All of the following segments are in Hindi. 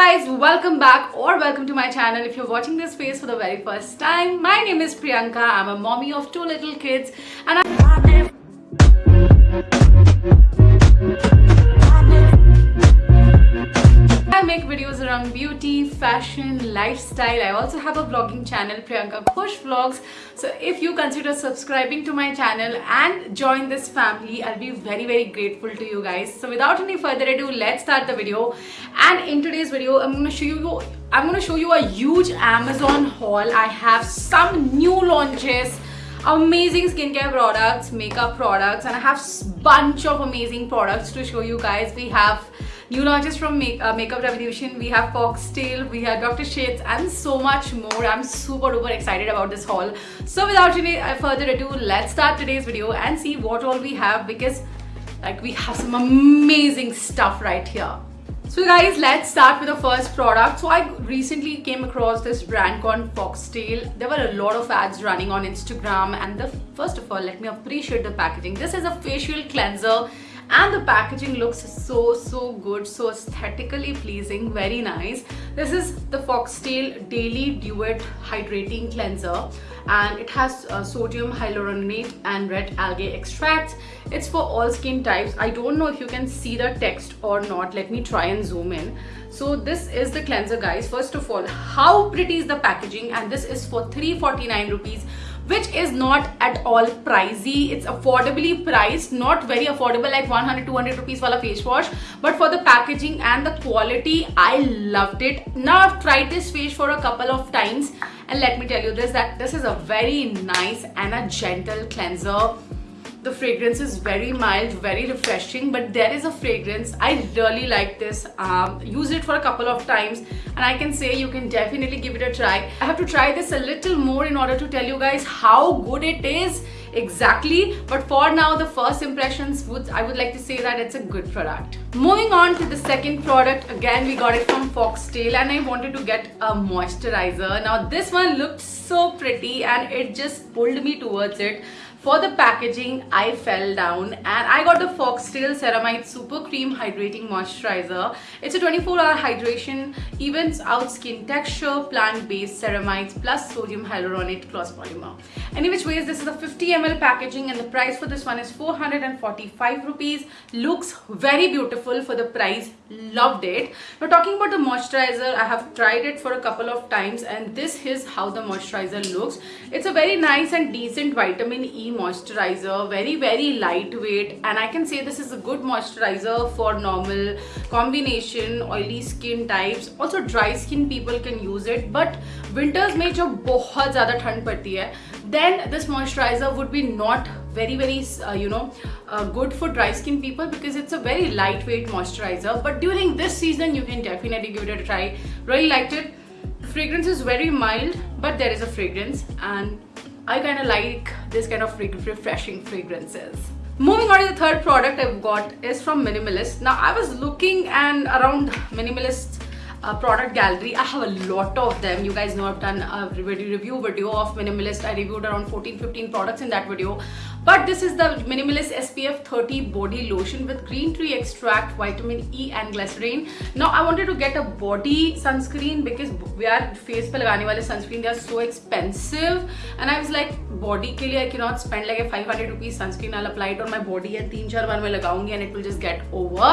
guys, welcome back or welcome to my channel. If you're watching this face for the very first time, my name is Priyanka. I'm a mommy of two little kids and I I make videos around beauty, fashion, lifestyle. I also have a vlogging channel, Priyanka Khush Vlogs. So if you consider subscribing to my channel and join this family, I'll be very, very grateful to you guys. So without any further ado, let's start the video. And in today's video, I'm going to show you I'm going to show you a huge Amazon haul. I have some new launches amazing skincare products makeup products and i have bunch of amazing products to show you guys we have new launches from Make uh, Makeup Revolution. We have Foxtail, we have Dr. Sheth's and so much more. I'm super duper excited about this haul. So without any uh, further ado, let's start today's video and see what all we have because like we have some amazing stuff right here. So guys, let's start with the first product. So I recently came across this brand called Foxtail. There were a lot of ads running on Instagram and the first of all, let me appreciate the packaging. This is a facial cleanser and the packaging looks so so good so aesthetically pleasing very nice. This is the foxtail daily duet hydrating cleanser. And it has uh, sodium hyaluronate and red algae extracts. It's for all skin types. I don't know if you can see the text or not. Let me try and zoom in. So this is the cleanser guys. First of all how pretty is the packaging? And this is for 349 rupees which is not at all pricey. It's affordably priced not very affordable like 100 200 rupees wala face wash. But for the packaging and the quality i loved it. Now i've tried this face for a couple of times and let me tell you this that this is a very nice and a gentle cleanser the fragrance is very mild very refreshing but there is a fragrance. I really like this. Um, use it for a couple of times and i can say you can definitely give it a try. I have to try this a little more in order to tell you guys how good it is exactly but for now the first impressions would i would like to say that it's a good product. Moving on to the second product. Again we got it from foxtail and i wanted to get a moisturizer. Now this one looked so pretty and it just pulled me towards it for the packaging, I fell down and I got the Foxtail Ceramide Super Cream Hydrating Moisturizer. It's a 24-hour hydration, evens out skin texture, plant-based ceramides plus sodium hyaluronate plus polymer. Any which ways, this is a 50 ml packaging and the price for this one is 445 rupees. Looks very beautiful for the price. Loved it. Now talking about the moisturizer, I have tried it for a couple of times and this is how the moisturizer looks. It's a very nice and decent vitamin E moisturizer very very lightweight and I can say this is a good moisturizer for normal combination oily skin types also dry skin people can use it but winters में जो बहुत ज़्यादा ठंड पड़ती है then this moisturizer would be not very very uh, you know uh, good for dry skin people because it's a very lightweight moisturizer but during this season you can definitely give it a try really liked it the fragrance is very mild but there is a fragrance and I kind of like this kind of refreshing fragrances. Moving on to the third product I've got is from Minimalist. Now I was looking and around Minimalist uh, product gallery i have a lot of them you guys know i've done a review video of minimalist i reviewed around 14 15 products in that video but this is the minimalist spf 30 body lotion with green tea extract vitamin e and glycerin now i wanted to get a body sunscreen because we are face pe lagane wale sunscreen they are so expensive and i was like body ke liye i cannot spend like a 500 rupees sunscreen i'll apply it on my body and 3 4 बार मैं लगाऊंगी and it will just get over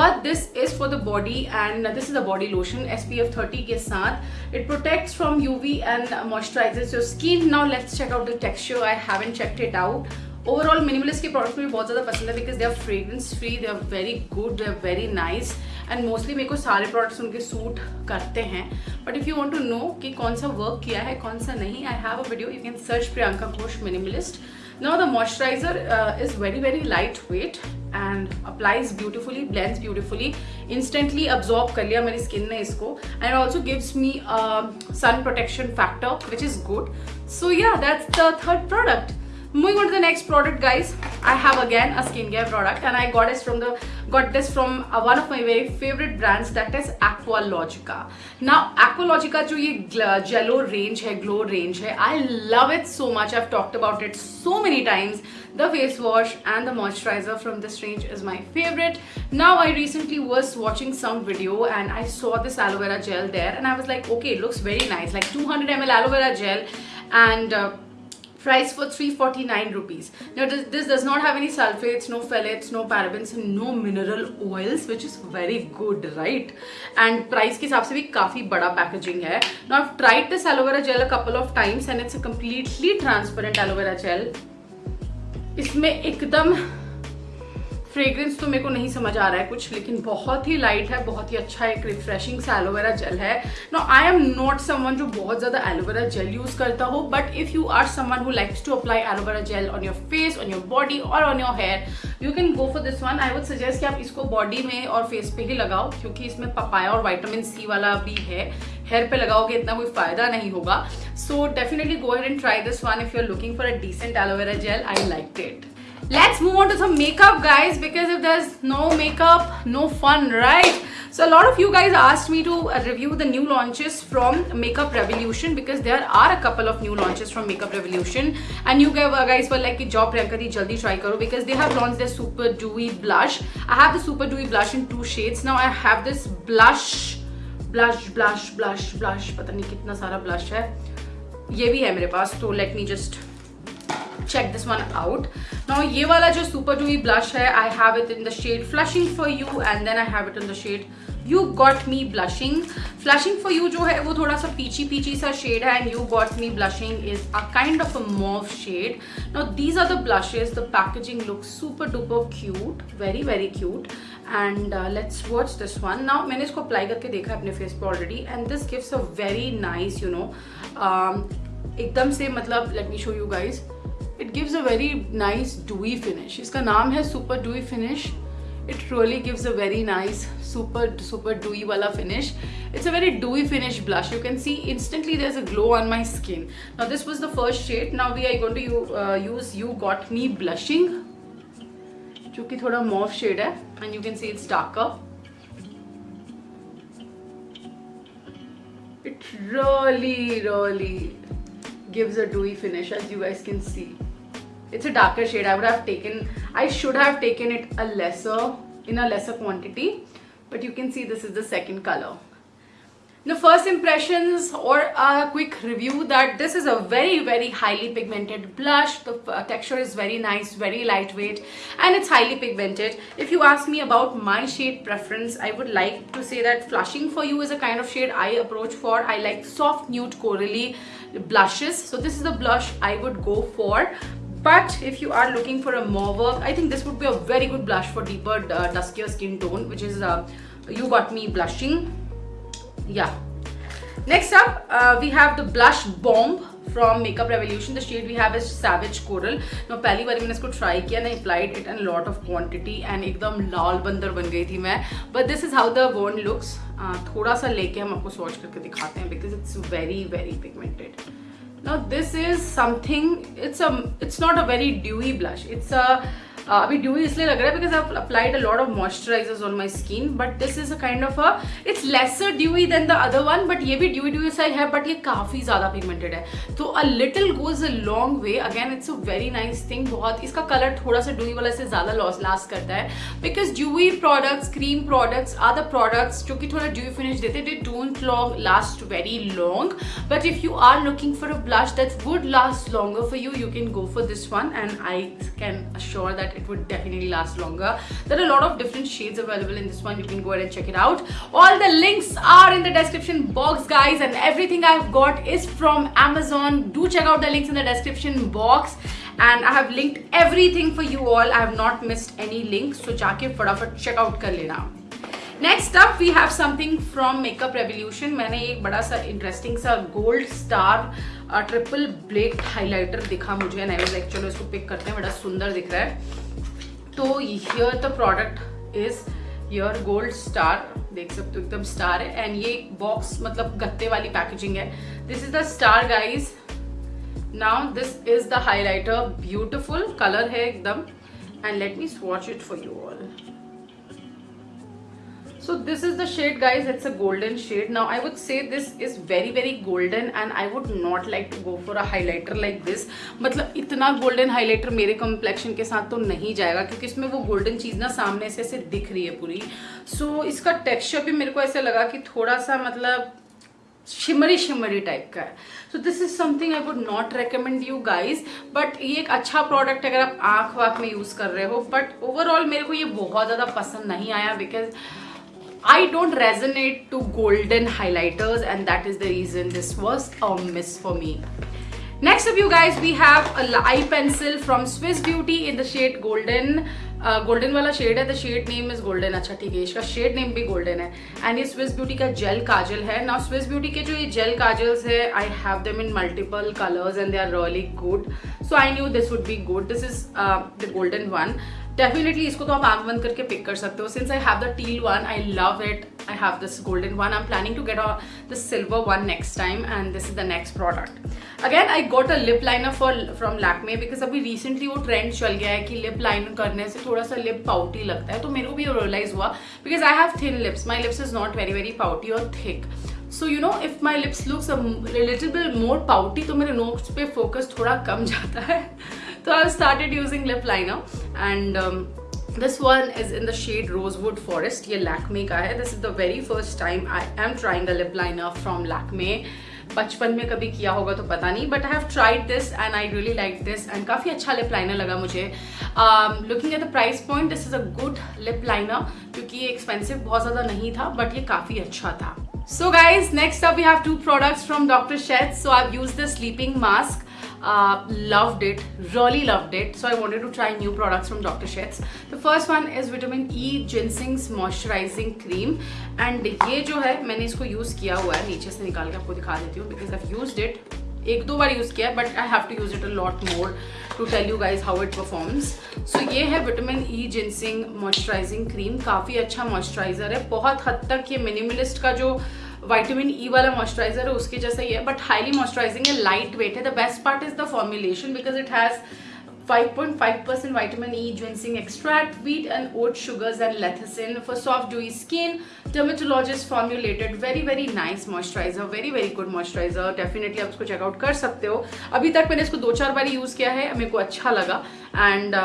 but this is for the body and this is the body lotion lotion SPF 30 के साथ it protects from UV and moisturizes your skin now let's check out the texture I haven't checked it out Overall minimalist के प्रोडक्ट्स मुझे बहुत ज़्यादा पसंद है because they are fragrance free they are very good they are very nice and mostly मेरे को सारे प्रोडक्ट्स उनके सूट करते हैं। But if you want to know कि कौन सा वर्क किया है, कौन सा नहीं I have a video you can search Priyanka Ghosh minimalist now the moisturizer is very very light weight and applies beautifully, blends beautifully instantly absorb कर लिया मेरी स्किन ने इसको and also also me sun protection factor which is good so yeah that's the third product moving on to the next product guys. I have again a skincare product and i got this from the got this from uh, one of my very favorite brands that is aqualogica. Now aqualogica jo ye jello range hai glow range hai i love it so much. I've talked about it so many times. The face wash and the moisturizer from this range is my favorite. Now i recently was watching some video and i saw this aloe vera gel there and i was like okay it looks very nice. Like 200 ml aloe vera gel and uh, price for 349 rupees now this, this does not have any sulfates no phthalates no parabens no mineral oils which is very good right and price ke hisab se bhi kafi bada packaging hai now i've tried this aloe vera gel a couple of times and it's a completely transparent aloe vera gel इसमें एकदम फ्रेग्रेंस तो मेरे को नहीं समझ आ रहा है कुछ, लेकिन बहुत ही लाइट है, बहुत ही अच्छा एक रिफ्रेशिंग सा एलोवेरा जेल है। No I am not someone जो बहुत ज़्यादा एलोवेरा जेल यूज़ करता हो but if you are someone who likes to apply aloe vera gel on your face on your body और on your hair you can go for this one I would suggest कि आप इसको बॉडी में और फेस पे ही लगाओ, क्योंकि इसमें पपाया और वाइटामिन सी वाला भी है। हेयर पे लगाओगे इतना कोई फ़ायदा नहीं होगा। So definitely go ahead and try this one if you are looking for a decent aloe vera gel I like it let's move on to some makeup guys because if there's no makeup no fun right? So a lot of you guys asked me to uh, review the new launches from makeup revolution because there are a couple of new launches from makeup revolution. And you guys were like job priyanka di jaldi try karo because they have launched their super dewy blush. I have the super dewy blush in two shades. Now i have this blush blush blush blush blush. Pata nahi kitna sara blush hai. Ye bhi hai mere paas so let me just check this one out now ये वाला जो सुपर टू ब्लश है I have it in the shade flushing for you and then I have it in the shade you got me blushing flushing for you जो है, वो थोड़ा सा पीछी पीछी सा शेड है and you got me blushing is a kind of a mauve shade now these are the blushes the packaging look super duper cute very very cute and let's watch this one now मैंने इसको अप्लाई करके देखा है अपने फेस पर already and this gives a very nice you know एकदम से मतलब let me show you guys it gives a very nice dewy finish iska naam hai super dewy finish it really gives a very nice super super dewy wala finish it's a very dewy finish blush you can see instantly there's a glow on my skin now this was the first shade now we are going to uh, use you got me blushing जो कि थोड़ा मॉफ शेड है and you can see it's darker it really really gives a dewy finish as you guys can see it's a darker shade. I would have taken i should have taken it a lesser in a lesser quantity. But you can see this is the second color. The first impressions or a quick review that this is a very very highly pigmented blush. The uh, texture is very nice very lightweight and it's highly pigmented. If you ask me about my shade preference i would like to say that flushing for you is a kind of shade i approach for. I like soft nude corally blushes. So this is the blush i would go for but if you are looking for a mauve i think this would be a very good blush for deeper uh, duskier skin tone which is uh, you got me blushing yeah next up uh, we have the blush bomb from makeup revolution the shade we have is savage coral now पहली बार मैंने इसको try किया applied it in a lot of quantity and एकदम लाल बंदर बन गई थी मैं but this is how the wand looks uh, थोड़ा सा लेके हम आपको swatch करके दिखाते हैं because it's very very pigmented now this is something it's a it's not a very dewy blush. It's a अभी ड्यू इसलिए लग रहा है because I applied a lot of moisturizers on my skin but this is a kind of a it's lesser dewy then the other one but ये भी ड्यूई ड्यूई सा है बट ये काफ़ी ज़्यादा पिगमेंटेड है। तो a little goes a long way again it's a very nice thing बहुत, इसका कलर थोड़ा सा ड्यूई वाला से ज़्यादा लॉस लास्ट करता है। Because dewy products cream products the products जो कि थोड़ा ड्यूई फिनिश देते they don't long last very long but if you are looking for a blush that would last longer for you you can go for this one and I can assure that it would definitely last longer there are a lot of different shades available in this one you can go ahead and check it out all the links are in the description box guys and everything i've got is from amazon do check out the links in the description box and I have linked everything for you all. I have not missed any links. So जाके फटाफट out कर लेना. Next up we have something from Makeup Revolution. मैंने एक बड़ा सा interesting सा gold star triple black highlighter दिखा मुझे एंड आई वाज इसको पिक करते हैं बड़ा सुंदर दिख रहा है तो here the product is your gold star देख सकते हो, एकदम स्टार है। एंड ये बॉक्स मतलब गत्ते वाली पैकेजिंग है। This is the star guys now this is the highlighter beautiful colour है एकदम। And let me watch it for you all so this is the shade guys it's a golden shade now i would say this is very very golden and i would not like to go for a highlighter like this मतलब इतना golden highlighter मेरे complexion के साथ तो नहीं जाएगा क्योंकि इसमें वो golden चीज़ ना सामने से ऐसे दिख रही है पूरी so इसका texture भी मेरे को ऐसे लगा कि थोड़ा सा मतलब शिमरी शिमरी टाइप का है so this is something I would not recommend you guys but ये एक अच्छा प्रोडक्ट अगर आप आँख वाख में यूज़ कर रहे हो बट ओवरऑल मेरे को ये बहुत ज़्यादा पसंद नहीं आया because I don't resonate to golden highlighters and that is the reason this was a miss for me. Next up you guys we have a eye pencil from Swiss Beauty in the shade golden. Golden uh, वाला शेड है the shade name is golden अच्छा ठीक है इसका शेड नेम भी गोल्डन है एंड ये स्विस ब्यूटी का जेल काजल है ना स्विस ब्यूटी के जो ये जेल काजल्स है I have them in multiple colours and they are really good so I knew this would be good this is the golden one Definitely इसको तो आप आँख बंद करके पिक कर सकते हो. Since I have the teal one I love it I have this golden one I am planning to get the silver one next time and this is the next product again I got a lip liner for from Lakme because अभी रिसेंटली वो ट्रेंड चल गया है कि लिप लाइनर करने से थोड़ा सा लिप पाउटी लगता है. तो मेरे को भी रियलाइज़ हुआ because I have thin lips my lips is not very very pouty और thick so you know if my lips looks little bit more pouty तो मेरे नोट्स पे फोकस थोड़ा कम जाता है. तो I started using lip liner and this one is in the shade rosewood forest ये लैकमे का है this is the very first time I am trying a lip liner from Lakme बचपन में कभी किया होगा तो पता नहीं but I have tried this and I really like this and काफ़ी अच्छा लिप लाइनर लगा मुझे looking at the price point this is a good lip liner क्योंकि ये एक्सपेंसिव बहुत ज़्यादा नहीं था बट ये काफ़ी अच्छा था so guys next up we have two products from doctor Sheth. So I use the sleeping mask. Uh, loved it, really loved it. So I wanted to try new products from Dr. Sheth's. The first one is Vitamin E Ginseng's Moisturizing Cream. And ये जो है मैंने इसको use किया हुआ है नीचे से निकाल के आपको दिखा देती हूँ because I've used it एक दो बार यूज़ किया है but I have to use it a lot more to tell you guys how it performs so ये है vitamin E ginseng moisturizing cream काफ़ी अच्छा मॉइस्चराइजर है बहुत हद तक ये मिनिमलिस्ट का जो वाइटामिन ई e वाला मॉइस्चराइजर है, उसके जैसा ही है बट हाईली मॉइस्चराइजिंग है लाइट वेट है the best part is the formulation because it has 5.5% point five percent vitamin E extract wheat and oat sugars and lecithin for soft dewy skin dermatologist formulated very very nice moisturizer very very good moisturizer definitely आप उसको चेकआउट कर सकते हो. अभी तक मैंने इसको दो चार बार यूज़ किया है, मेरे को अच्छा लगा. And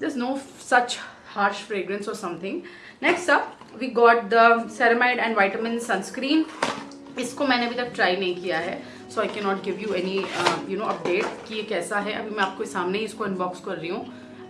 though such harsh fragrance और something next up we got the ceramide and vitamin sunscreen इसको मैंने अभी तक ट्राई नहीं किया है so I can not give you any you know update कि ये कैसा है। अभी मैं आपको सामने ही इसको अनबॉक्स कर रही हूँ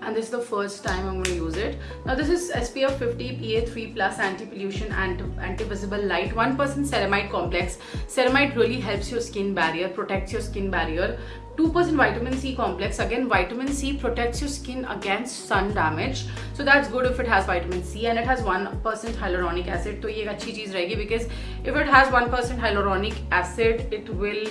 and this is the first time I वो यूज़ इट ना this is S P F fifty P A three plus anti pollution and anti visible light one percent ceramide complex ceramide really helps your skin barrier protects your skin barrier 2% vitamin C complex. Again, vitamin C protects your skin against sun damage. So that's good if it has vitamin C and it has 1% hyaluronic acid. So ये एक अच्छी चीज़ रहेगी because if it has 1% hyaluronic acid, it will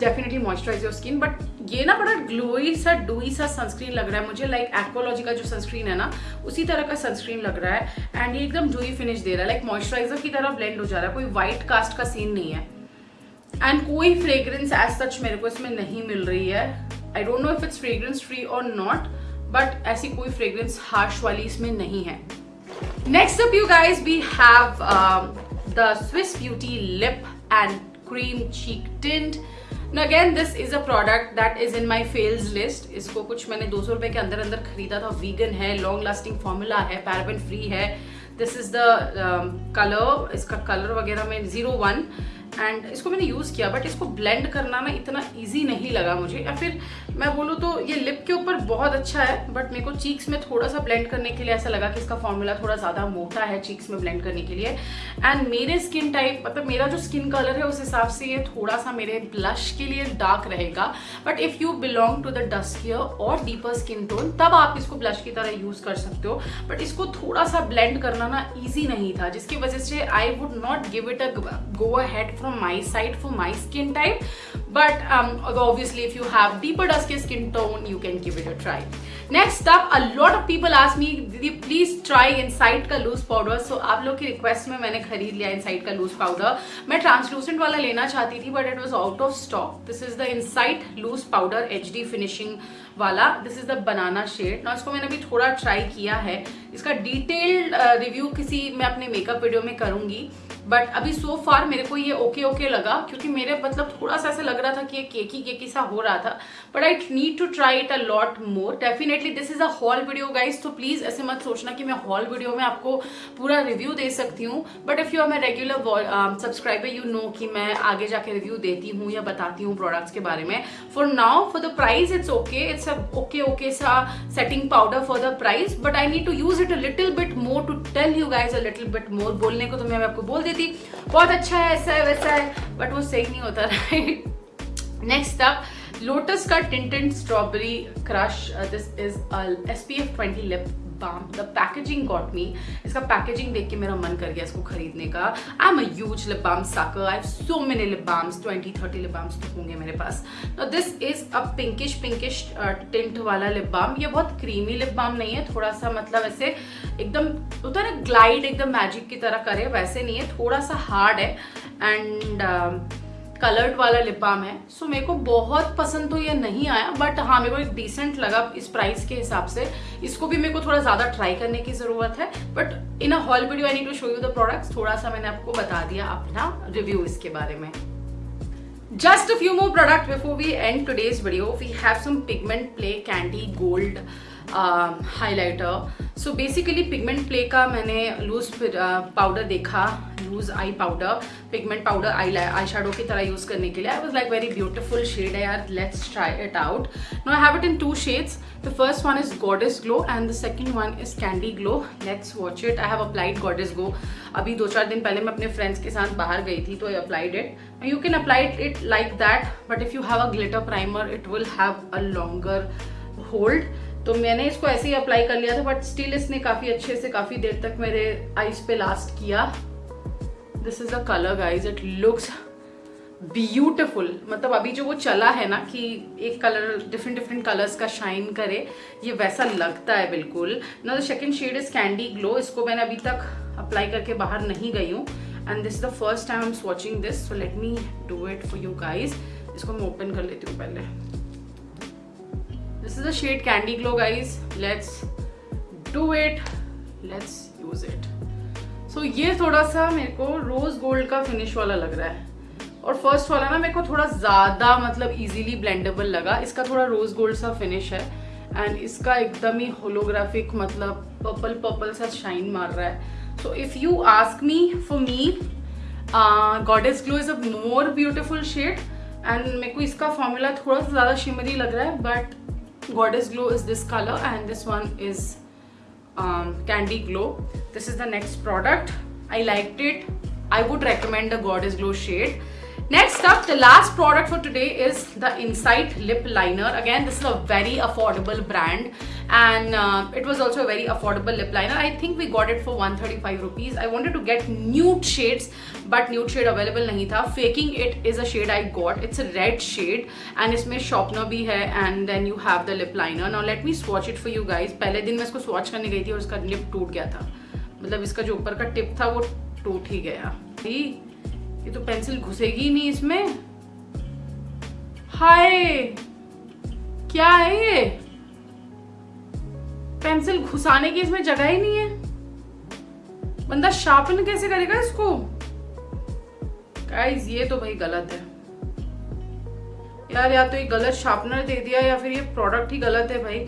definitely moisturize your skin but ये ना बड़ा ग्लोई सा डोई सा सनस्क्रीन लग रहा है मुझे लाइक एक्वालॉजी का जो सनस्क्रीन है ना उसी तरह का सनस्क्रीन लग रहा है एंड ये एकदम डोई फिनिश दे रहा है लाइक मॉइस्चराइजर की तरह ब्लेंड हो जा रहा है कोई व्हाइट कास्ट का सीन नहीं है एंड कोई फ्रेग्रेंस एज सच मेरे को इसमें नहीं मिल रही है। I don't know if it's fragrance free और नॉट बट ऐसी कोई फ्रेग्रेंस हार्श वाली इसमें नहीं है। Next up you guys we have the Swiss beauty lip and cream cheek tint again this is a product that is in my fails list इसको कुछ मैंने दो सौ रुपए के अंदर अंदर खरीदा था। वीगन है लॉन्ग लास्टिंग फॉर्मूला है पैराबन फ्री है। दिस इज़ द कलर इसका कलर वगैरह में ज़ीरो वन एंड इसको मैंने यूज़ किया बट इसको ब्लेंड करना ना इतना ईजी नहीं लगा मुझे। या फिर मैं बोलूँ तो ये लिप के ऊपर बहुत अच्छा है बट मेरे को चीक्स में थोड़ा सा ब्लेंड करने के लिए ऐसा लगा कि इसका फॉर्मूला थोड़ा ज़्यादा मोटा है चीक्स में ब्लेंड करने के लिए। एंड मेरे स्किन टाइप मतलब मेरा जो स्किन कलर है, उस हिसाब से ये थोड़ा सा मेरे ब्लश के लिए डार्क रहेगा। But if you belong to the duskier और डीपर स्किन टोन तब आप इसको ब्लश की तरह यूज़ कर सकते हो। बट इसको थोड़ा सा ब्लेंड करना ना ईजी नहीं था, जिसकी वजह से I would not give it a go ahead from my side for my skin type but um, obviously if you have deeper dusky skin tone you can give it a try next up a lot of people ask me didi please try inside ka loose powder so आप लोग की रिक्वेस्ट में मैंने खरीद लिया इनसाइड का लूज पाउडर मैं ट्रांसलूसेंट वाला लेना चाहती थी but it was out of stock this is the inside loose powder H D finishing वाला this is the banana shade ना इसको मैंने अभी थोड़ा ट्राई किया है इसका डिटेल्ड रिव्यू uh, किसी मैं अपने मेकअप वीडियो में करूँगी बट अभी सो फार मेरे को ये ओके ओके लगा, क्योंकि मेरे मतलब थोड़ा सा ऐसा लग रहा था कि ये केकी केकी सा हो रहा था। But I need to try it a lot more definitely this is a haul video guys तो प्लीज़ ऐसे मत सोचना कि मैं हॉल वीडियो में आपको पूरा रिव्यू दे सकती हूँ। But if you are my regular subscriber you know कि मैं आगे जाके रिव्यू देती हूँ या बताती हूँ प्रोडक्ट्स के बारे में। For now for the price it's okay it's a okay okay सा setting powder for the price but I need to use it a little bit more to tell you guys a little bit more बोलने को तो मैं आपको बोल देती बहुत अच्छा है, ऐसा है, वैसा है. बट वो सही नहीं होता राइट नेक्स्ट अप लोटस का tinted strawberry crush this is S P F twenty lip balm the packaging got me इसका पैकेजिंग देख के मेरा मन कर गया इसको खरीदने का। I am a huge lip balm sucker I so many lip balms 20 30 lip balms तो होंगे मेरे पास। This is a pinkish pinkish tint वाला लिप बाम ये बहुत क्रीमी लिप बाम नहीं है थोड़ा सा मतलब ऐसे एकदम, होता है ना ग्लाइड एकदम मैजिक की तरह करे, वैसे नहीं है थोड़ा सा हार्ड है एंड कलर्ड वाला लिप बाम है। सो मेरे को बहुत पसंद तो ये नहीं आया बट हाँ मेरे को एक डिसेंट लगा इस प्राइस के हिसाब से। इसको भी मेरे को थोड़ा ज़्यादा ट्राई करने की ज़रूरत है but in a haul video I need to show you the products थोड़ा सा मैंने आपको बता दिया अपना रिव्यू इसके बारे में। Just a few more products before we end today's video we have some pigment play candy gold highlighter so basically pigment play का मैंने लूज पाउडर uh, देखा loose eye powder pigment powder eye eye shadow की तरह यूज़ करने के लिए। I was like very beautiful shade है यार let's try it out no I have it in two shades the first one is goddess glow and the second one is candy glow let's watch it I have applied goddess glow अभी दो चार दिन पहले मैं अपने फ्रेंड्स के साथ बाहर गई थी तो I applied it you can applied it like that but if you have a glitter primer it will have a longer hold तो मैंने इसको ऐसे ही अप्लाई कर लिया था बट स्टिल इसने काफ़ी अच्छे से, काफ़ी देर तक मेरे आईज पे लास्ट किया। This is a colour guys it looks beautiful मतलब अभी जो वो चला है ना कि एक कलर डिफरेंट डिफरेंट कलर्स का शाइन करे, ये वैसा लगता है बिल्कुल। ना the second shade is candy glow इसको मैंने अभी तक अप्लाई करके बाहर नहीं गई हूँ। And this is the first time I am watching this so let me do it for you guys इसको मैं ओपन कर लेती हूँ पहले। This is the shade candy glow, guys. Let's do it. Let's use it. So, ये थोड़ा सा मेरे को रोज गोल्ड का फिनिश वाला लग रहा है। और फ़र्स्ट वाला ना मेरे को थोड़ा ज़्यादा मतलब इजीली ब्लेंडेबल लगा। इसका थोड़ा रोज गोल्ड सा फिनिश है। एंड इसका एकदम ही होलोग्राफिक मतलब पर्पल पर्पल सा शाइन मार रहा है। So if you ask me for me goddess glow is a more beautiful shade and मेरे को इसका फॉर्मूला थोड़ा सा ज़्यादा शिमरी लग रहा है but goddess glow is this color and this one is um, candy glow. This is the next product. I liked it. I would recommend the goddess glow shade Next up, the last product for today is the Insight Lip Liner. Again, this is a very affordable brand and uh, it was also a very affordable lip liner. I think we got it for 135 rupees. I wanted to get nude shades but nude shade available nahi tha. Faking it is a shade I got. It's a red shade and इसमें sharpener भी है and then you have the lip liner. Now let me swatch it for you guys. पहले दिन मैं इसको swatch करने गई थी और इसका lip टूट गया था मतलब इसका जो ऊपर का टिप था वो टूट ही गया ये तो पेंसिल घुसेगी नहीं इसमें। हाय, क्या है ये? पेंसिल घुसाने की इसमें जगह ही नहीं है। बंदा शार्पन कैसे करेगा इसको? गाइस ये तो भाई गलत है। यार, या तो ये गलत शार्पनर दे दिया या फिर ये प्रोडक्ट ही गलत है भाई।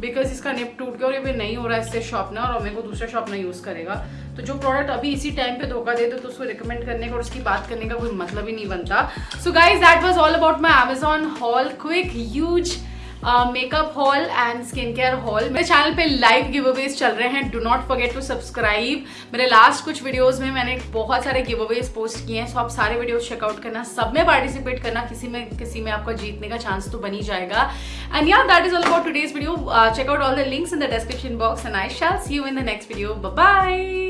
बिकॉज़ इसका निप टूट गया और ये नहीं हो रहा है इससे शॉर्पनर और मेरे को दूसरा शार्पनर यूज़ करेगा। तो जो प्रोडक्ट अभी इसी टाइम पे धोखा दे दो तो उसको रिकमेंड करने का और उसकी बात करने का कोई मतलब ही नहीं बनता। So guys that was all about my Amazon haul quick use makeup haul and skin care haul मेरे चैनल पे लाइव गिव अवेज चल रहे हैं। Do not forget to subscribe मेरे लास्ट कुछ वीडियोस में मैंने बहुत सारे गिव अवेज पोस्ट किए हैं सो आप सारे वीडियोस चेकआउट करना, सब में पार्टिसिपेट करना, किसी में किसी में आपका जीतने का चांस तो बनी जाएगा। And yeah that is all about today's video check out all the links in the description box and I shall see you in the next video bye